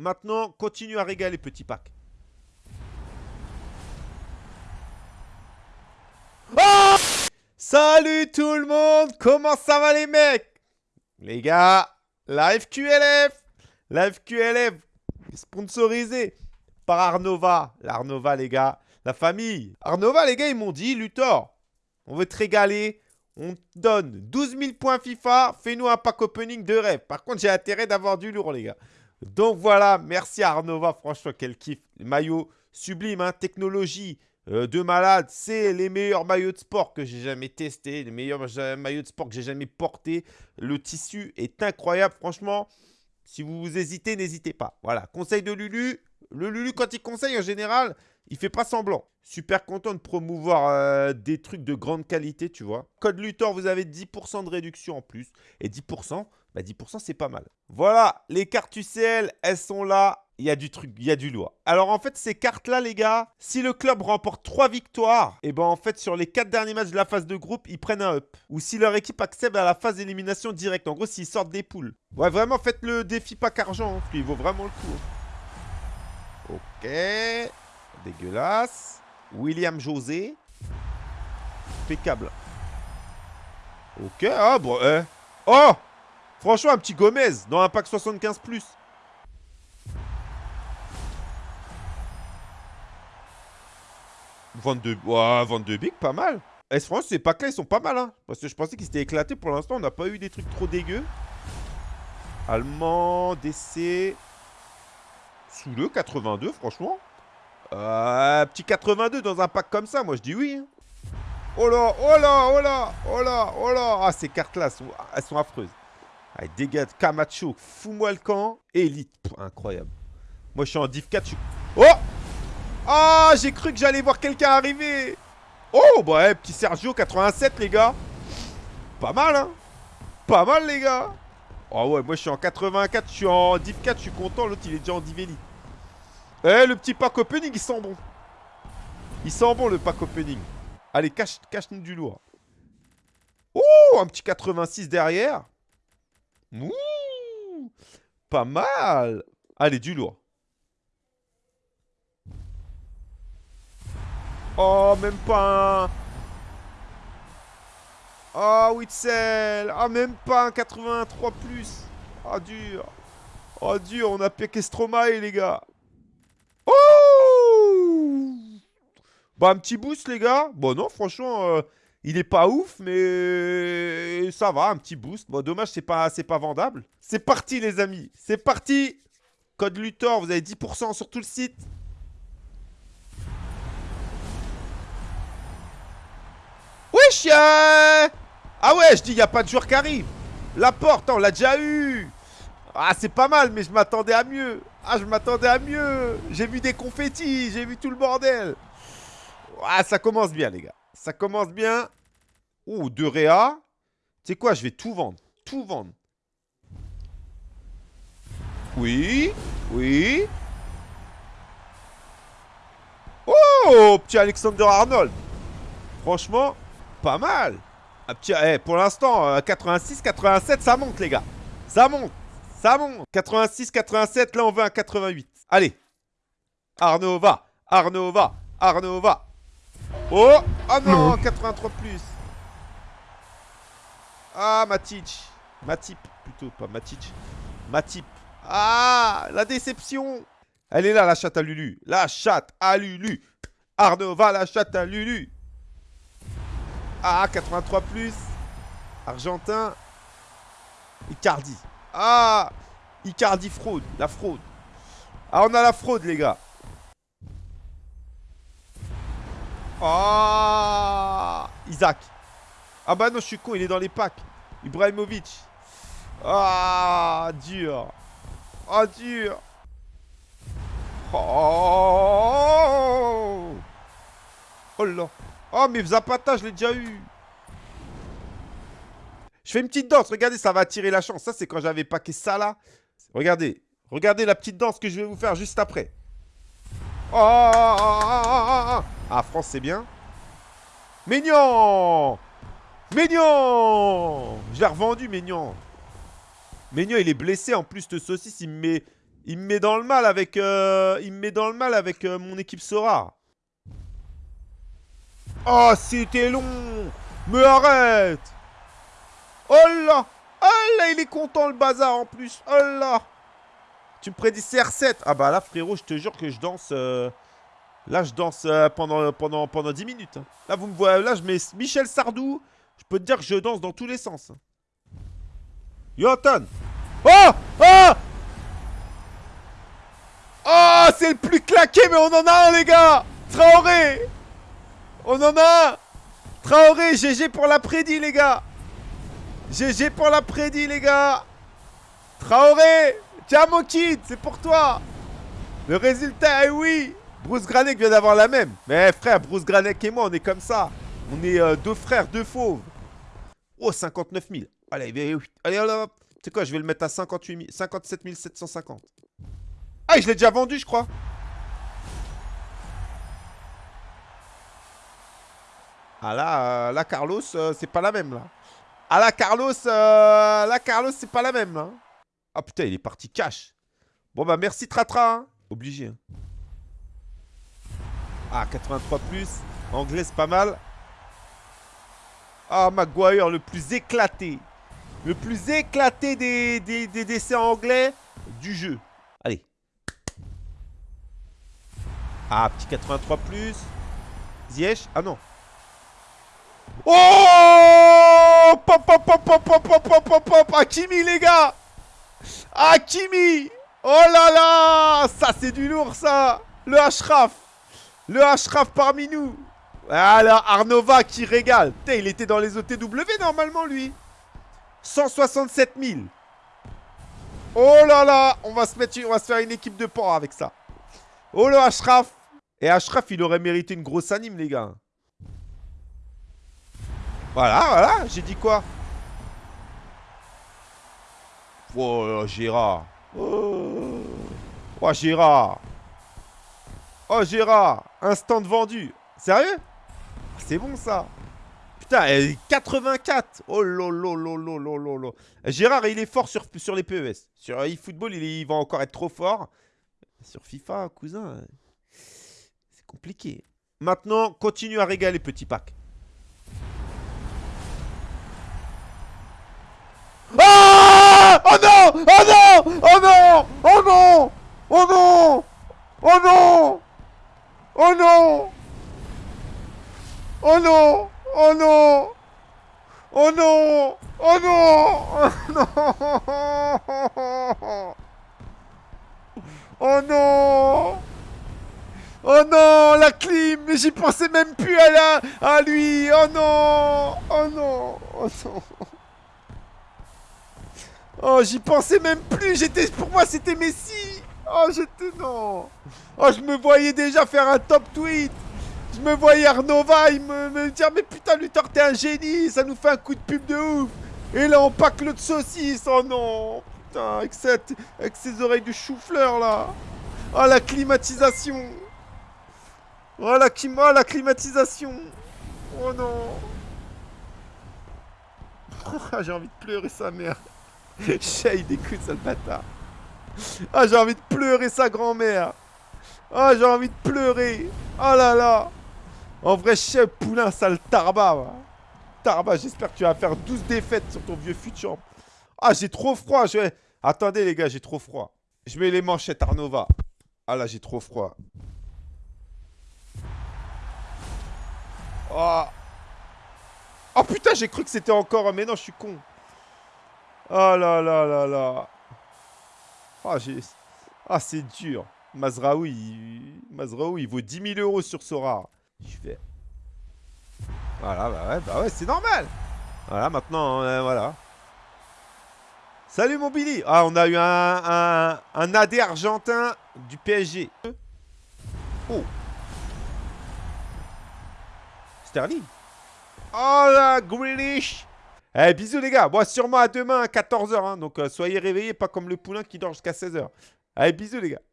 Maintenant, continue à régaler, petit pack. Oh Salut tout le monde Comment ça va les mecs? Les gars, la FQLF La FQLF sponsorisée par Arnova. L'Arnova, les gars. La famille. Arnova, les gars, ils m'ont dit, Luthor, on veut te régaler. On te donne 12 000 points FIFA. Fais-nous un pack opening de rêve. Par contre, j'ai intérêt d'avoir du lourd, les gars. Donc voilà, merci à Arnova. Franchement, quel kiff. Maillot sublime, hein. technologie euh, de malade. C'est les meilleurs maillots de sport que j'ai jamais testés. Les meilleurs maillots de sport que j'ai jamais portés. Le tissu est incroyable, franchement. Si vous hésitez, n'hésitez pas. Voilà, conseil de Lulu. Le Lulu, quand il conseille, en général, il fait pas semblant. Super content de promouvoir euh, des trucs de grande qualité, tu vois. Code Luthor, vous avez 10% de réduction en plus. Et 10%, bah 10% c'est pas mal. Voilà, les cartes UCL, elles sont là. Il y a du truc, il y a du lourd. Alors en fait, ces cartes-là, les gars, si le club remporte 3 victoires, et eh ben en fait, sur les 4 derniers matchs de la phase de groupe, ils prennent un up. Ou si leur équipe accède à la phase d'élimination directe. En gros, s'ils sortent des poules. Ouais, vraiment, faites le défi pack argent, hein, parce qu'il vaut vraiment le coup. Hein. Ok. Dégueulasse. William José. Impeccable. Ok. Ah, bon. Eh. Oh Franchement, un petit Gomez dans un pack 75+. Plus. Vente Ouah, 22 big, pas mal. Eh, franchement, ces packs-là, ils sont pas mal. Hein. Parce que je pensais qu'ils étaient éclatés. Pour l'instant, on n'a pas eu des trucs trop dégueux. Allemand, DC. Sous le 82, franchement. Euh, petit 82 dans un pack comme ça, moi je dis oui. Hein. Oh là, oh là, oh là, oh là, oh là. Ah, ces cartes-là, elles sont affreuses. Allez, dégâts Camacho, fous-moi le camp. Elite, incroyable. Moi je suis en div 4, je. Oh Ah, j'ai cru que j'allais voir quelqu'un arriver. Oh, bah ouais, petit Sergio, 87 les gars. Pas mal, hein Pas mal les gars. Oh ouais, moi je suis en 84, je suis en div 4, je suis content. L'autre il est déjà en div. Eh, le petit pack opening, il sent bon. Il sent bon, le pack opening. Allez, cache-nous cache du lourd. Oh, un petit 86 derrière. Ouh, pas mal. Allez, du lourd. Oh, même pas un... Oh, Witzel. Ah, même pas un 83+. plus. Oh, dur. Oh, dur. On a piqué Stromae, les gars. Bah, un petit boost, les gars. Bon, non, franchement, euh, il est pas ouf, mais ça va, un petit boost. Bon, dommage, c'est pas, pas vendable. C'est parti, les amis. C'est parti. Code Luthor, vous avez 10% sur tout le site. Wesh Ah ouais, je dis, il a pas de joueur qui arrive. La porte, on l'a déjà eu. Ah, c'est pas mal, mais je m'attendais à mieux. Ah, je m'attendais à mieux. J'ai vu des confettis, j'ai vu tout le bordel. Ah, ça commence bien, les gars. Ça commence bien. Oh, de Réa. Tu sais quoi, je vais tout vendre. Tout vendre. Oui. Oui. Oh, petit Alexander Arnold. Franchement, pas mal. Petit, eh, pour l'instant, 86, euh, 87, ça monte, les gars. Ça monte. Ça monte. 86, 87, là, on veut un 88. Allez. Arnaud va. Arnaud va. Arnaud. Oh Ah non, 83 plus Ah, Matic Matip, plutôt, pas Matic. Matip. Ah La déception Elle est là, la chatte à Lulu. La chatte à Lulu. Arnaud va, la chatte à Lulu. Ah, 83 plus. Argentin. Icardi. Ah Icardi fraude. La fraude. Ah, on a la fraude, les gars. Ah Isaac. Ah bah non, je suis con, il est dans les packs. Ibrahimovic. Ah, dur. Ah, dur. Oh Oh là. Oh, mais Zapata, je l'ai déjà eu. Je fais une petite danse. Regardez, ça va attirer la chance. Ça, c'est quand j'avais packé ça là. Regardez. Regardez la petite danse que je vais vous faire juste après. Oh, Ah, France, c'est bien. Ménion Ménion Je l'ai revendu, Ménion. Ménion, il est blessé. En plus, de saucisse, il me met Il me met dans le mal avec, euh, il me met dans le mal avec euh, mon équipe Sora. Oh, c'était long Mais arrête Oh là Oh là, il est content le bazar en plus Oh là Tu me prédis CR7 Ah bah là, frérot, je te jure que je danse... Euh, là, je danse pendant, pendant, pendant 10 minutes. Hein. Là, vous me voyez... Là, je mets Michel Sardou. Je peux te dire que je danse dans tous les sens. Yotan Oh Oh Oh, c'est le plus claqué, mais on en a un, les gars Traoré On en a un Traoré, GG pour la prédit, les gars GG pour la prédit, les gars Traoré Tiens, mon kid, c'est pour toi Le résultat est oui Bruce Granek vient d'avoir la même. Mais frère, Bruce Granek et moi, on est comme ça. On est euh, deux frères, deux fauves. Oh, 59 000. Allez, allez, allez, Tu sais quoi, je vais le mettre à 58 57 750. Ah, je l'ai déjà vendu, je crois. Ah là, euh, là Carlos, euh, c'est pas la même, là. Ah là, Carlos, euh, là, Carlos, c'est pas la même, là. Ah putain, il est parti cash. Bon bah merci Tratra. Hein. Obligé. Hein. Ah, 83 plus. Anglais, c'est pas mal. Ah, Maguire, le plus éclaté. Le plus éclaté des, des, des décès anglais du jeu. Allez. Ah, petit 83 plus. Ah non. Oh Pop, pop, pop, pop, pop, pop, pop, pop, Hakimi, les gars Hakimi Oh là là Ça, c'est du lourd, ça Le Ashraf Le Ashraf parmi nous Voilà, Arnova qui régale. Putain, il était dans les OTW normalement, lui. 167 000. Oh là là On va se mettre, on va se faire une équipe de porc avec ça. Oh le Ashraf Et Ashraf, il aurait mérité une grosse anime, les gars. Voilà, voilà, j'ai dit quoi? Oh, Gérard? Oh, Gérard. Oh, Gérard. Instant de vendu. Sérieux? C'est bon, ça. Putain, 84 Oh lolo lolo lolo Gérard, il est fort sur, les PES. Sur eFootball, il, il va encore être trop fort. Sur FIFA, cousin, c'est compliqué. Maintenant, continue à régaler, petit pack. Oh non. Oh non la clim Mais j'y pensais même plus à, la, à lui. Oh non. Oh non. Oh non. Oh, j'y pensais même plus. J'étais Pour moi, c'était Messi. Oh, j'étais... Non. Oh, je me voyais déjà faire un top tweet. Je me voyais Arnova, il me, me dire Mais putain, Luthor, t'es un génie. Ça nous fait un coup de pub de ouf Et là, on pack le de saucisse Oh non avec, cette, avec ses oreilles de chou-fleur, là. Oh, la climatisation. Oh, la, oh, la climatisation. Oh, non. j'ai envie de pleurer sa mère. Shade, écoute, sale bâtard. Ah, j'ai envie de pleurer sa grand-mère. Ah, j'ai envie de pleurer. Oh là là. En vrai, chef poulain, sale tarba. Tarba, j'espère que tu vas faire 12 défaites sur ton vieux futur. Ah, j'ai trop froid. Vais... Attendez, les gars, j'ai trop froid. Je mets les manchettes Arnova. Ah là, j'ai trop froid. Oh. oh putain, j'ai cru que c'était encore... Mais non, je suis con. Oh là là là là. Ah, j'ai... Ah, c'est dur. Mazraoui, il... Mazraoui, il vaut 10 000 euros sur Sora. Je fais... Voilà, bah ouais, bah ouais, c'est normal. Voilà, maintenant, euh, voilà. Salut mon Billy Ah, on a eu un, un, AD argentin du PSG. Oh Sterling Oh la Grealish Eh, bisous les gars Bon, sûrement à demain à 14h, hein, donc euh, soyez réveillés, pas comme le poulain qui dort jusqu'à 16h. Allez, bisous les gars